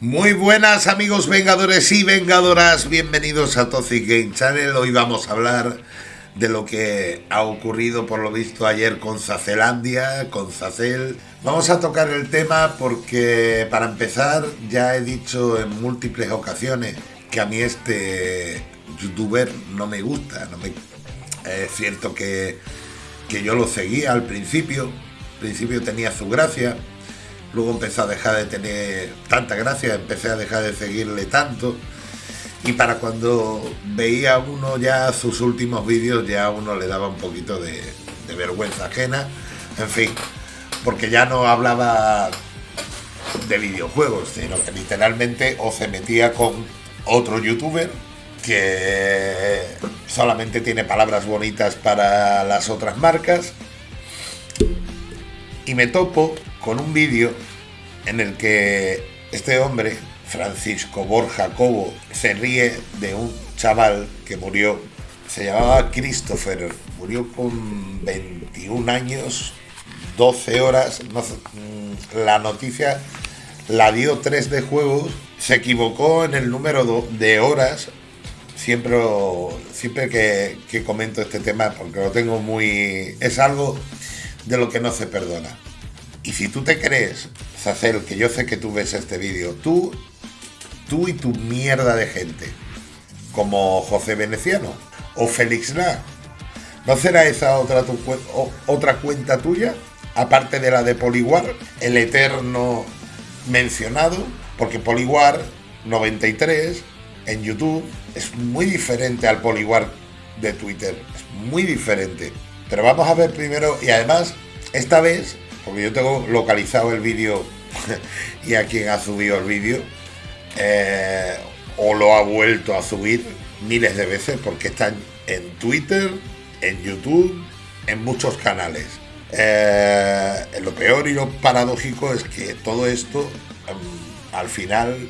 Muy buenas amigos vengadores y vengadoras, bienvenidos a Toxic Game Channel. Hoy vamos a hablar de lo que ha ocurrido por lo visto ayer con Zacelandia, con Zacel. Vamos a tocar el tema porque para empezar ya he dicho en múltiples ocasiones que a mí este youtuber no me gusta. No me... Es cierto que, que yo lo seguía al principio, al principio tenía su gracia, Luego empecé a dejar de tener tanta gracia, empecé a dejar de seguirle tanto. Y para cuando veía uno ya sus últimos vídeos, ya a uno le daba un poquito de, vergüenza ajena. En fin, porque ya no hablaba de videojuegos, sino que literalmente o se metía con otro youtuber que solamente tiene palabras bonitas para las otras marcas. Y me topo con un vídeo en el que este hombre, Francisco Borja Cobo, se ríe de un chaval que murió, se llamaba Christopher, murió con 21 años, 12 horas, mm, la noticia la dio 3 de juegos, se equivocó en el número de horas, siempre, siempre que, que comento este tema, porque lo tengo muy... es algo de lo que no se perdona. Y si tú te crees, Zacel, que yo sé que tú ves este vídeo, tú, tú y tu mierda de gente, como José Veneciano o Félix La, ¿no será esa otra, otra cuenta tuya? Aparte de la de Poliwar, el eterno mencionado, porque Poliwar 93 en YouTube es muy diferente al Poliwar de Twitter, es muy diferente. Pero vamos a ver primero, y además, esta vez porque yo tengo localizado el vídeo y a quien ha subido el vídeo, eh, o lo ha vuelto a subir miles de veces porque están en Twitter, en YouTube, en muchos canales. Eh, lo peor y lo paradójico es que todo esto mm, al final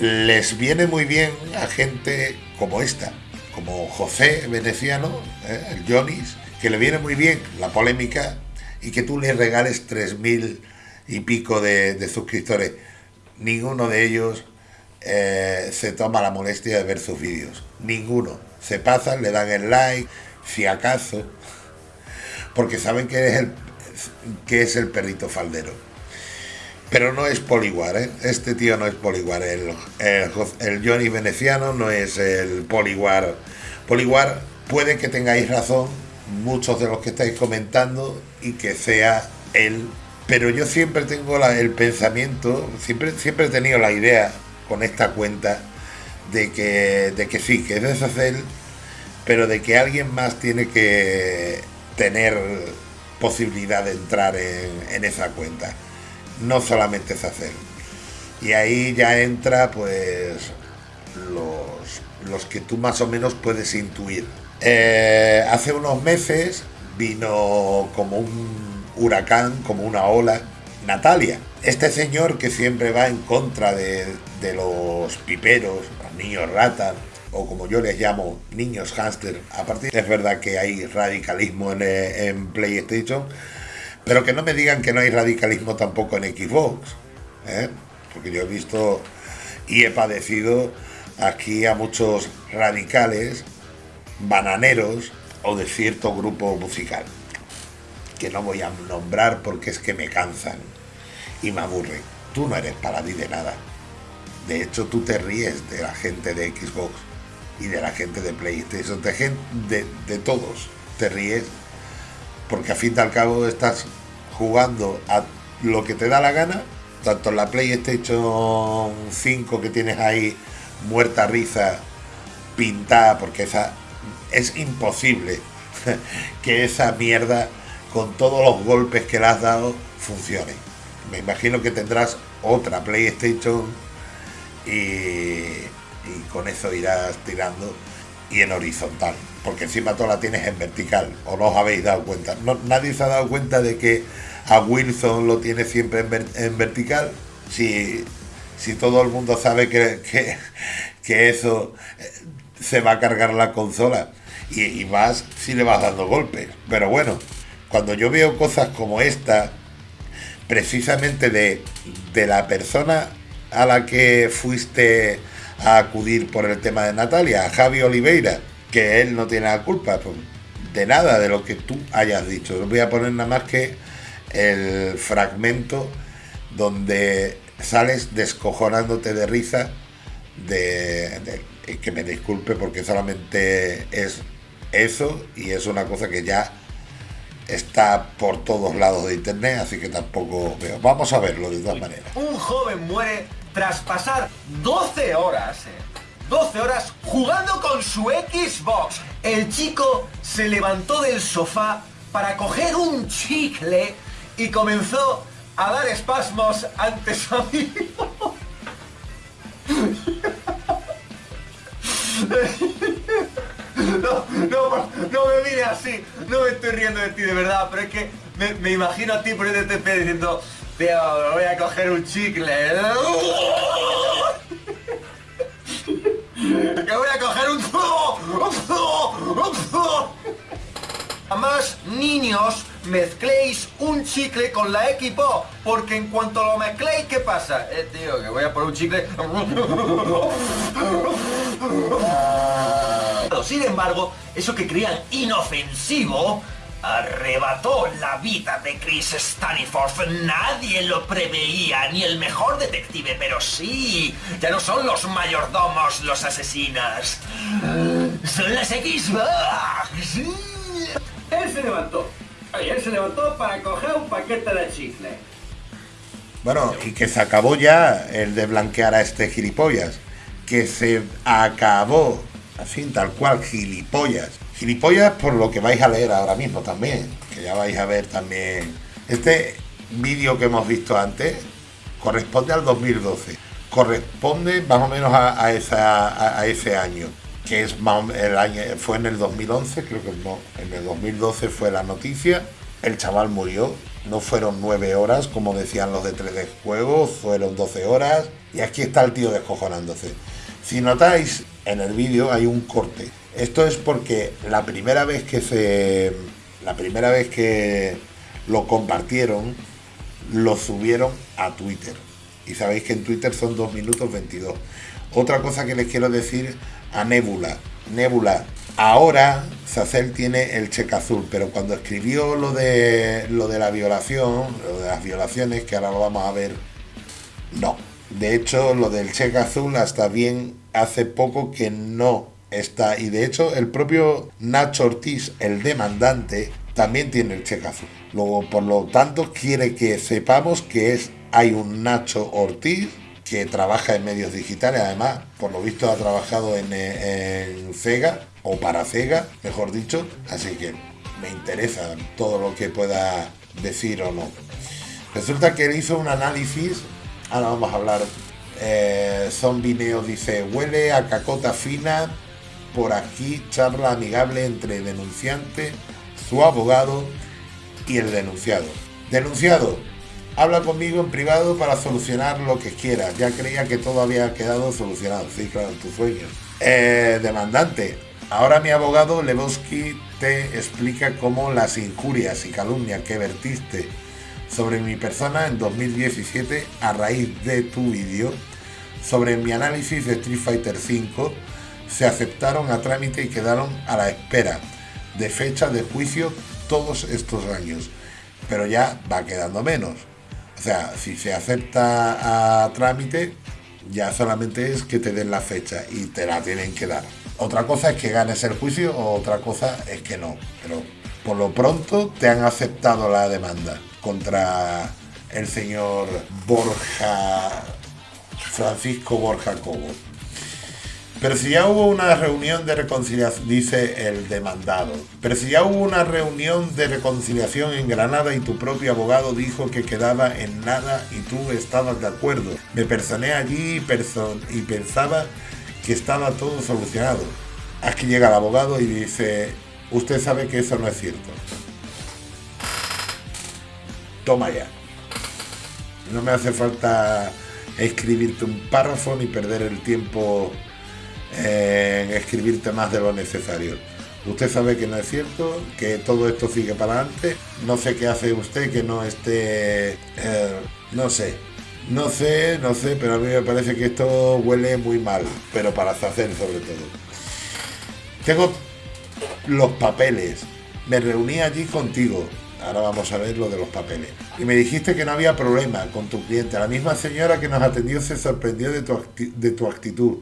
les viene muy bien a gente como esta, como José Veneciano, eh, el Jonis, que le viene muy bien la polémica y que tú le regales tres mil y pico de, suscriptores. Ninguno de ellos eh, se toma la molestia de ver sus vídeos. Ninguno. Se pasan, le dan el like, si acaso, porque saben que es el, que es el perrito faldero. Pero no es Poliguar, ¿eh? Este tío no es Poliguar. El, el, el Johnny Veneciano no es el Poliguar. Poliguar, puede que tengáis razón, muchos de los que estáis comentando y que sea él. Pero yo siempre tengo el pensamiento, siempre, siempre he tenido la idea con esta cuenta de que, de que sí, que es deshacer, pero de que alguien más tiene que tener posibilidad de entrar en, esa cuenta. No solamente es hacer. Y ahí ya entra pues los, los que tú más o menos puedes intuir eh, hace unos meses vino como un huracán, como una ola, Natalia. Este señor que siempre va en contra de, los piperos, los niños ratas, o como yo les llamo, niños hámster. A partir es verdad que hay radicalismo en, PlayStation, pero que no me digan que no hay radicalismo tampoco en Xbox, ¿eh? porque yo he visto y he padecido aquí a muchos radicales bananeros o de cierto grupo musical, que no voy a nombrar porque es que me cansan y me aburren. Tú no eres para mí de nada. De hecho, tú te ríes de la gente de Xbox y de la gente de PlayStation, de, de, todos. Te ríes porque a fin y al cabo estás jugando a lo que te da la gana, tanto la PlayStation 5 que tienes ahí muerta risa, pintada, porque esa es imposible que esa mierda, con todos los golpes que le has dado, funcione. Me imagino que tendrás otra PlayStation y, con eso irás tirando y en horizontal, porque encima tú la tienes en vertical, o no os habéis dado cuenta. nadie se ha dado cuenta de que a Wilson lo tiene siempre en, vertical. Si, si, todo el mundo sabe que, que, eso se va a cargar la consola y, más si le vas dando golpes. Pero bueno, cuando yo veo cosas como esta, precisamente de, de la persona a la que fuiste a acudir por el tema de Natalia, a Javi Oliveira, que él no tiene la culpa pues, de nada de lo que tú hayas dicho. No voy a poner nada más que el fragmento donde sales descojonándote de risa de, que me disculpe porque solamente es eso y es una cosa que ya está por todos lados de internet, así que tampoco veo. Vamos a verlo de todas maneras. Un joven muere tras pasar 12 horas, 12 eh, horas jugando con su Xbox. El chico se levantó del sofá para coger un chicle y comenzó a dar espasmos ante su amigo. No, no, no me mires así, no me estoy riendo de ti de verdad, pero es que me, imagino a ti por el TP diciendo, tío, voy a coger un chicle. Que voy a coger un... A más niños mezcléis un chicle con la equipo, porque en cuanto lo mezcléis, ¿qué pasa? Eh, tío, que voy a por un chicle... Sin embargo, eso que creían inofensivo arrebató la vida de Chris Staniforth. Nadie lo preveía, ni el mejor detective, pero sí, ya no son los mayordomos los asesinos. Son las Xbox. Él se levantó. Él se levantó para coger un paquete de chicle. Bueno, y que se acabó ya el de blanquear a este gilipollas. Que se acabó así, tal cual, gilipollas. Gilipollas por lo que vais a leer ahora mismo también, que ya vais a ver también. Este vídeo que hemos visto antes corresponde al 2012, corresponde más o menos a, esa, a, ese año, que es el año, fue en el 2011, creo que no, en el 2012 fue la noticia, el chaval murió, no fueron 9 horas, como decían los de 3D Juegos, fueron 12 horas, y aquí está el tío descojonándose. Si notáis, en el vídeo hay un corte. Esto es porque la primera vez que se. La primera vez que lo compartieron, lo subieron a Twitter. Y sabéis que en Twitter son 2 minutos 22. Otra cosa que les quiero decir a Nebula. Nebula, ahora Sacel tiene el cheque azul, pero cuando escribió lo de lo de la violación, lo de las violaciones, que ahora lo vamos a ver, no. De hecho, lo del cheque azul hasta bien hace poco que no está. Y de hecho, el propio Nacho Ortiz, el demandante, también tiene el cheque azul. Por lo tanto, quiere que sepamos que es, hay un Nacho Ortiz que trabaja en medios digitales, además, por lo visto ha trabajado en, en Cega, o para Cega, mejor dicho, así que me interesa todo lo que pueda decir o no. Resulta que él hizo un análisis, ahora vamos a hablar eh, Zombie Neo dice, huele a cacota fina. Por aquí charla amigable entre denunciante, su abogado y el denunciado. Denunciado, habla conmigo en privado para solucionar lo que quiera. Ya creía que todo había quedado solucionado. Sí, claro, tu sueño. Eh, demandante, ahora mi abogado Lebowski te explica cómo las injurias y calumnias que vertiste sobre mi persona en 2017 a raíz de tu vídeo sobre mi análisis de Street Fighter V se aceptaron a trámite y quedaron a la espera de fecha de juicio todos estos años. Pero ya va quedando menos. O sea, si se acepta a trámite, ya solamente es que te den la fecha y te la tienen que dar. Otra cosa es que ganes el juicio otra cosa es que no. Pero por lo pronto te han aceptado la demanda contra el señor Borja Francisco Borja Cobo. Pero si ya hubo una reunión de reconciliación, dice el demandado, pero si ya hubo una reunión de reconciliación en Granada y tu propio abogado dijo que quedaba en nada y tú estabas de acuerdo, me personé allí y, y pensaba que estaba todo solucionado. Aquí llega el abogado y dice, usted sabe que eso no es cierto. Toma ya. No me hace falta escribirte un párrafo ni perder el tiempo en escribirte más de lo necesario. Usted sabe que no es cierto, que todo esto sigue para adelante. No sé qué hace usted que no esté, eh, no sé, No sé, no sé, pero a mí me parece que esto huele muy mal, pero para hacer sobre todo. Tengo los papeles. Me reuní allí contigo. Ahora vamos a ver lo de los papeles. Y me dijiste que no había problema con tu cliente. La misma señora que nos atendió se sorprendió de tu, de tu actitud.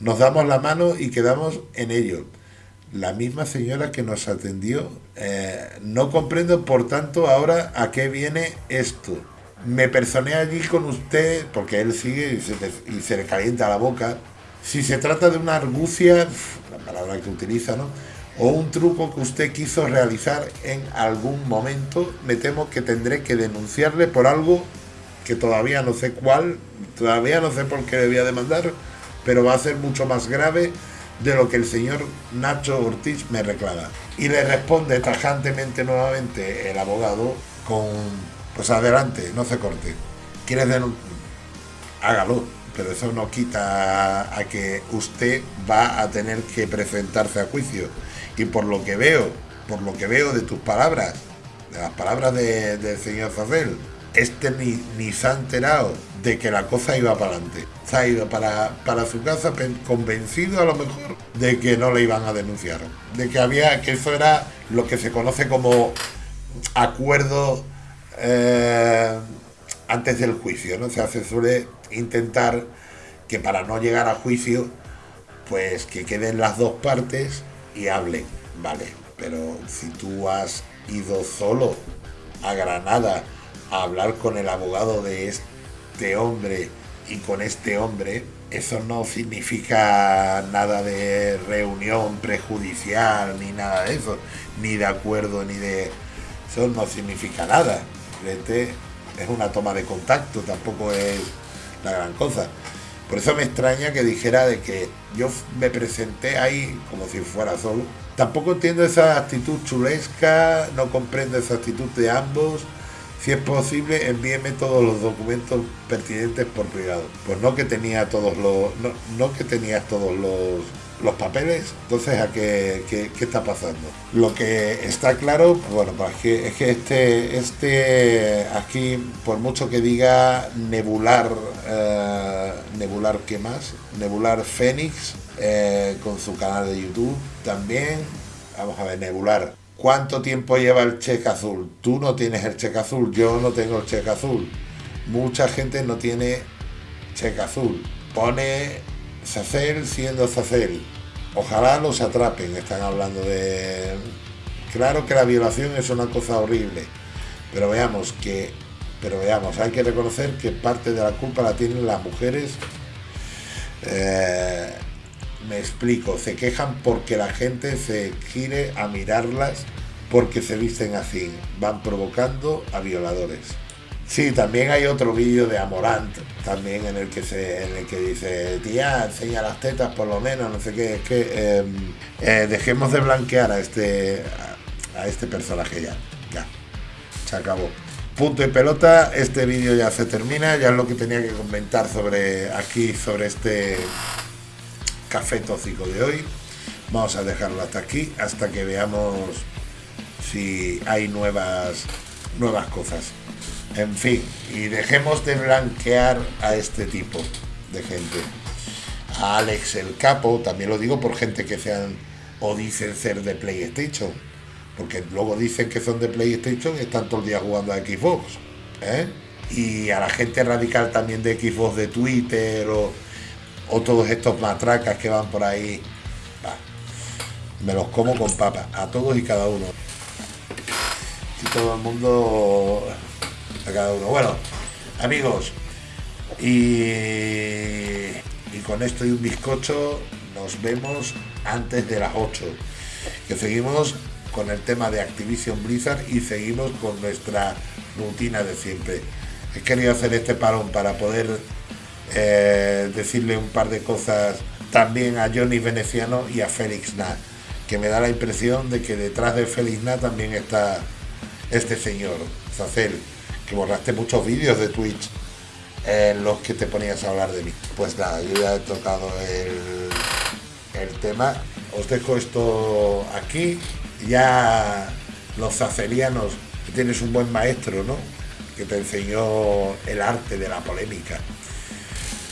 Nos damos la mano y quedamos en ello. La misma señora que nos atendió. Eh, no comprendo, por tanto, ahora a qué viene esto me personé allí con usted, porque él sigue y se, le calienta la boca. Si se trata de una argucia, la palabra que utiliza, ¿no? O un truco que usted quiso realizar en algún momento, me temo que tendré que denunciarle por algo que todavía no sé cuál, todavía no sé por qué debía demandar, pero va a ser mucho más grave de lo que el señor Nacho Ortiz me reclama. Y le responde tajantemente nuevamente el abogado con pues adelante, no se corte. ¿Quieres? Hágalo, pero eso no quita a que usted va a tener que presentarse a juicio. Y por lo que veo, por lo que veo de tus palabras, de las palabras del señor Zacel, este ni, ni se ha enterado de que la cosa iba para adelante. Se ha ido para, para su casa convencido a lo mejor de que no le iban a denunciar. De que había, que eso era lo que se conoce como acuerdo eh, antes del juicio, ¿no? Se suele intentar que para no llegar a juicio, pues que queden las dos partes y hablen, ¿vale? Pero si tú has ido solo a Granada a hablar con el abogado de este hombre y con este hombre, eso no significa nada de reunión prejudicial ni nada de eso, ni de acuerdo, ni de... Eso no significa nada es una toma de contacto, tampoco es la gran cosa. Por eso me extraña que dijera de que yo me presenté ahí como si fuera solo. Tampoco entiendo esa actitud chulesca, no comprendo esa actitud de ambos. Si es posible, envíeme todos los documentos pertinentes por privado. Pues no que tenía todos los. No, no que tenías todos los los papeles, entonces a qué, qué, está pasando. Lo que está claro, bueno, pues que, es que este, este aquí, por mucho que diga Nebular, eh, Nebular, ¿qué más? Nebular Fénix, eh, con su canal de YouTube también. Vamos a ver, Nebular. ¿Cuánto tiempo lleva el cheque azul? Tú no tienes el cheque azul, yo no tengo el cheque azul. Mucha gente no tiene cheque azul. Pone Sacel siendo Sacel. Ojalá los atrapen, están hablando de... Claro que la violación es una cosa horrible, pero veamos que... Pero veamos, hay que reconocer que parte de la culpa la tienen las mujeres. Eh, me explico, se quejan porque la gente se gire a mirarlas porque se visten así. Van provocando a violadores. Sí, también hay otro vídeo de Amorant, también en el que se, en el que dice, tía, enseña las tetas por lo menos, no sé qué, es que em, eh, dejemos de blanquear a este a, este personaje ya, ya, se acabó. Punto y pelota, este vídeo ya se termina, ya es lo que tenía que comentar sobre aquí, sobre este café tóxico de hoy. Vamos a dejarlo hasta aquí, hasta que veamos si hay nuevas, nuevas cosas. En fin, y dejemos de blanquear a este tipo de gente. A Alex el Capo, también lo digo por gente que sean o dicen ser de PlayStation, porque luego dicen que son de PlayStation y están todo el día jugando a Xbox. ¿eh? Y a la gente radical también de Xbox de Twitter o, todos estos matracas que van por ahí. me los como con papas, a todos y cada uno. Y todo el mundo a cada uno. Bueno, amigos, y, con esto y un bizcocho nos vemos antes de las 8. Que seguimos con el tema de Activision Blizzard y seguimos con nuestra rutina de siempre. He querido hacer este parón para poder eh, decirle un par de cosas también a Johnny Veneciano y a Félix Na, que me da la impresión de que detrás de Félix Na también está este señor, Zacel borraste muchos vídeos de Twitch en los que te ponías a hablar de mí. Pues nada, yo ya he tocado el, el tema. Os dejo esto aquí. Ya los zacelianos, tienes un buen maestro, ¿no? que te enseñó el arte de la polémica.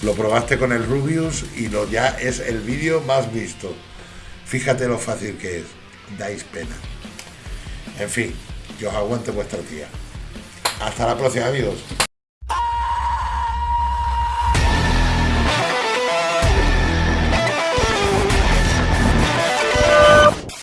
Lo probaste con el Rubius y lo ya es el vídeo más visto. Fíjate lo fácil que es. Dais pena. En fin, que os aguante vuestra tía. Hasta la próxima amigos.